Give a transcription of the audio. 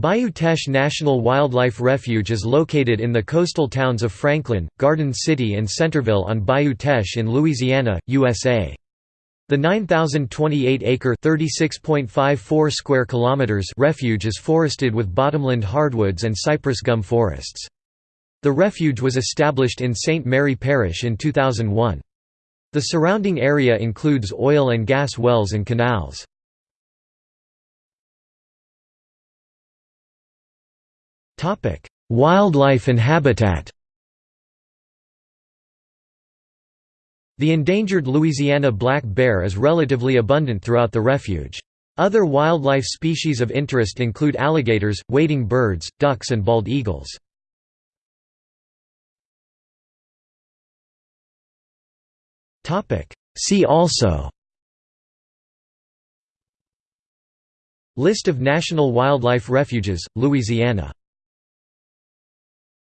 Bayou Teche National Wildlife Refuge is located in the coastal towns of Franklin, Garden City and Centerville on Bayou Teche in Louisiana, USA. The 9,028-acre (36.54 square kilometers) refuge is forested with bottomland hardwoods and cypress gum forests. The refuge was established in St. Mary Parish in 2001. The surrounding area includes oil and gas wells and canals. Wildlife and habitat The endangered Louisiana black bear is relatively abundant throughout the refuge. Other wildlife species of interest include alligators, wading birds, ducks and bald eagles. See also List of national wildlife refuges, Louisiana